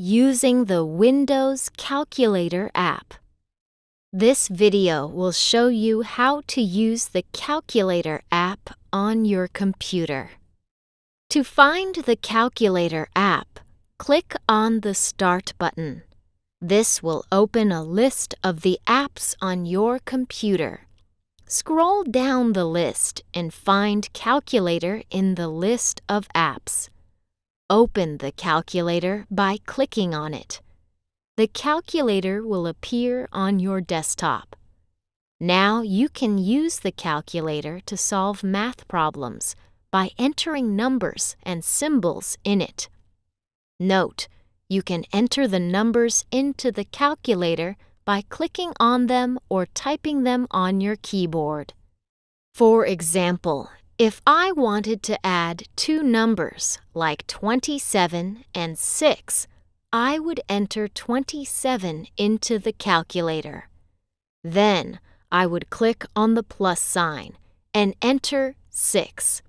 using the Windows Calculator app. This video will show you how to use the Calculator app on your computer. To find the Calculator app, click on the Start button. This will open a list of the apps on your computer. Scroll down the list and find Calculator in the list of apps. Open the calculator by clicking on it. The calculator will appear on your desktop. Now you can use the calculator to solve math problems by entering numbers and symbols in it. Note, you can enter the numbers into the calculator by clicking on them or typing them on your keyboard. For example, if I wanted to add two numbers like 27 and 6, I would enter 27 into the calculator. Then I would click on the plus sign and enter 6.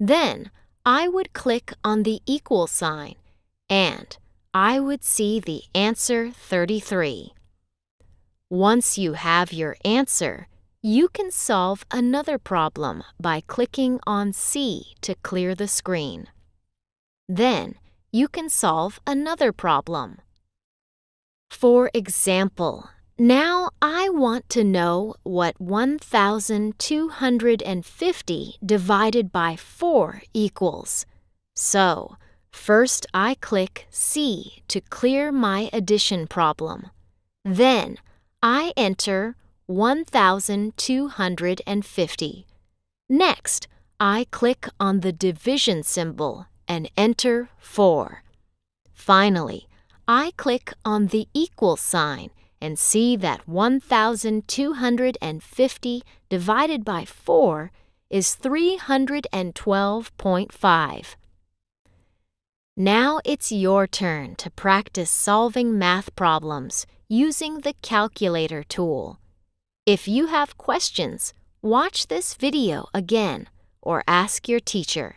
Then I would click on the equal sign and I would see the answer 33. Once you have your answer, you can solve another problem by clicking on C to clear the screen. Then, you can solve another problem. For example, now I want to know what 1,250 divided by 4 equals. So, first I click C to clear my addition problem. Then, I enter 1,250. Next, I click on the division symbol and enter 4. Finally, I click on the equal sign and see that 1,250 divided by 4 is 312.5. Now it's your turn to practice solving math problems using the calculator tool. If you have questions, watch this video again or ask your teacher.